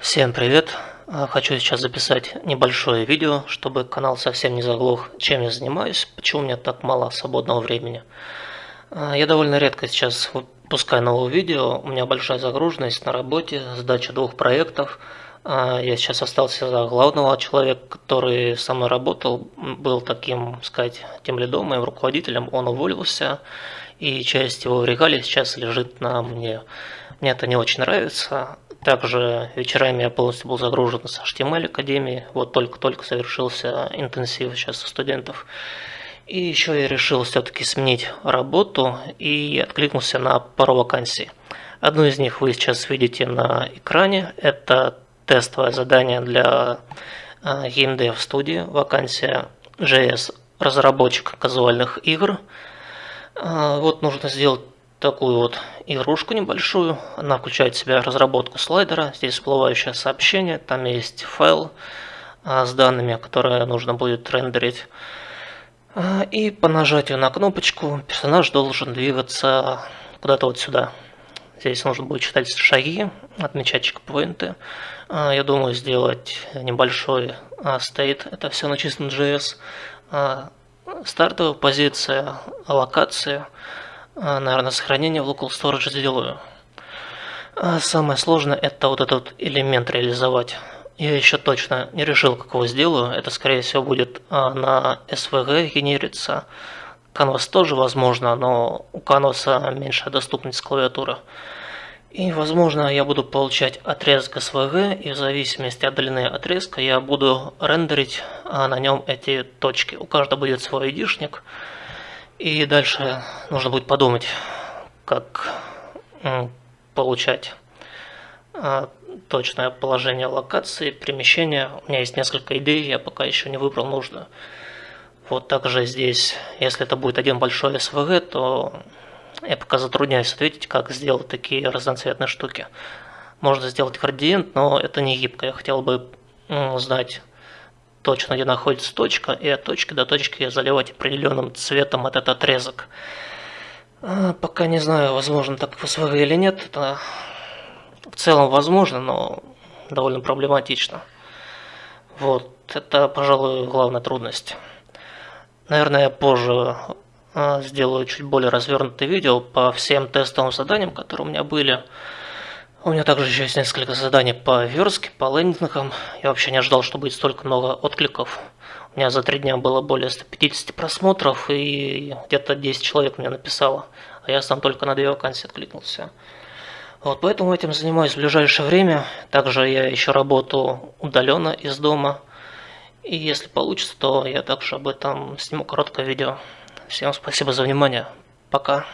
Всем привет! А, хочу сейчас записать небольшое видео, чтобы канал совсем не заглох, чем я занимаюсь, почему у меня так мало свободного времени. А, я довольно редко сейчас выпускаю новые видео, у меня большая загруженность на работе, сдача двух проектов. А, я сейчас остался за главного человека, который со мной работал, был таким, сказать, тем лидом, моим руководителем, он уволился, и часть его регалий сейчас лежит на мне. Мне это не очень нравится, также вечерами я полностью был загружен с HTML Академии. Вот только-только совершился интенсив сейчас у студентов. И еще я решил все-таки сменить работу и откликнулся на пару вакансий. Одну из них вы сейчас видите на экране. Это тестовое задание для GameDev а, студии. Вакансия JS разработчик казуальных игр. А, вот нужно сделать такую вот игрушку небольшую. Она включает в себя разработку слайдера. Здесь всплывающее сообщение. Там есть файл а, с данными, которые нужно будет рендерить. А, и по нажатию на кнопочку персонаж должен двигаться куда-то вот сюда. Здесь нужно будет читать шаги, отмечать чекпоинты. А, я думаю сделать небольшой стейт. Это все на чистом JS. Стартовая позиция, локация – наверное, сохранение в local storage сделаю. А самое сложное это вот этот элемент реализовать. Я еще точно не решил, как его сделаю. Это, скорее всего, будет а, на SVG генериться. Canvas тоже возможно, но у Canvas меньшая доступность клавиатуры. И, возможно, я буду получать отрезок SVG, и в зависимости от длины отрезка я буду рендерить на нем эти точки. У каждого будет свой идишник. И дальше нужно будет подумать, как получать а, точное положение локации, перемещения. У меня есть несколько идей, я пока еще не выбрал нужную. Вот также здесь, если это будет один большой SVG, то я пока затрудняюсь ответить, как сделать такие разноцветные штуки. Можно сделать градиент, но это не гибко. Я хотел бы знать точно, где находится точка, и от точки до точки заливать определенным цветом этот отрезок. А, пока не знаю, возможно так в SVG или нет. Это в целом возможно, но довольно проблематично. Вот, это, пожалуй, главная трудность. Наверное, я позже а, сделаю чуть более развернутое видео по всем тестовым заданиям, которые у меня были. У меня также еще есть несколько заданий по верстке, по лендингам. Я вообще не ожидал, что будет столько много откликов. У меня за три дня было более 150 просмотров, и где-то 10 человек мне написало. А я сам только на две вакансии откликнулся. Вот поэтому этим занимаюсь в ближайшее время. Также я еще работаю удаленно из дома. И если получится, то я также об этом сниму короткое видео. Всем спасибо за внимание. Пока.